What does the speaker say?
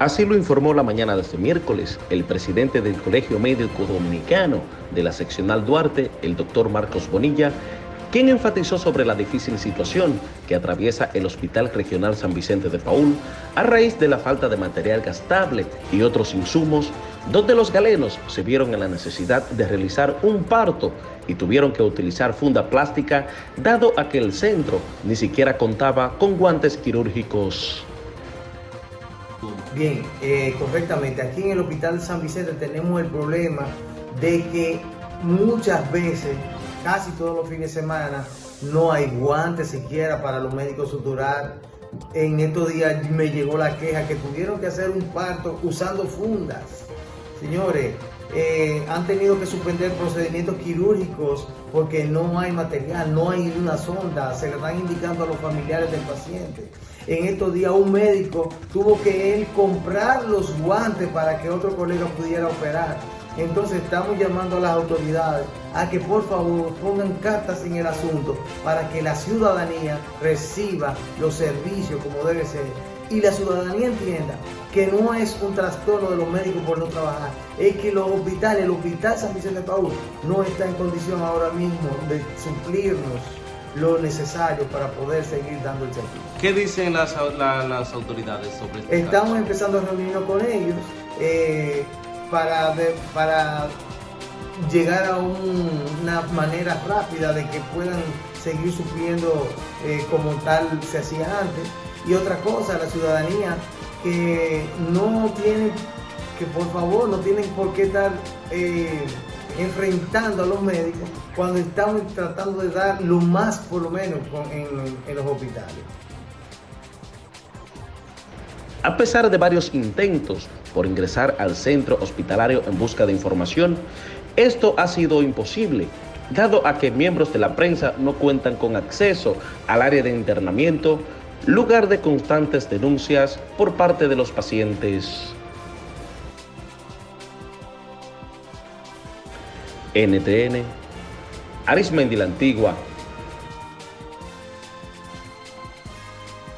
Así lo informó la mañana de este miércoles el presidente del Colegio Médico Dominicano de la seccional Duarte, el doctor Marcos Bonilla, quien enfatizó sobre la difícil situación que atraviesa el Hospital Regional San Vicente de Paul a raíz de la falta de material gastable y otros insumos, donde los galenos se vieron en la necesidad de realizar un parto y tuvieron que utilizar funda plástica, dado a que el centro ni siquiera contaba con guantes quirúrgicos. Bien, eh, correctamente. Aquí en el Hospital San Vicente tenemos el problema de que muchas veces, casi todos los fines de semana, no hay guantes siquiera para los médicos suturar. En estos días me llegó la queja que tuvieron que hacer un parto usando fundas. Señores, eh, han tenido que suspender procedimientos quirúrgicos porque no hay material, no hay una sonda, se le están indicando a los familiares del paciente. En estos días un médico tuvo que él comprar los guantes para que otro colega pudiera operar. Entonces estamos llamando a las autoridades a que por favor pongan cartas en el asunto para que la ciudadanía reciba los servicios como debe ser y la ciudadanía entienda que no es un trastorno de los médicos por no trabajar, es que los hospitales, el Hospital San Vicente de Paúl no está en condición ahora mismo de suplirnos lo necesario para poder seguir dando el servicio. ¿Qué dicen las, las autoridades sobre esto? Estamos empezando a reunirnos con ellos eh, para, para llegar a una manera rápida de que puedan seguir supliendo eh, como tal se hacía antes. Y otra cosa, la ciudadanía que no tiene, que por favor no tienen por qué estar... Eh, enfrentando a los médicos cuando estamos tratando de dar lo más por lo menos en, los hospitales. A pesar de varios intentos por ingresar al centro hospitalario en busca de información, esto ha sido imposible, dado a que miembros de la prensa no cuentan con acceso al área de internamiento, lugar de constantes denuncias por parte de los pacientes. NTN, Arismendi la Antigua,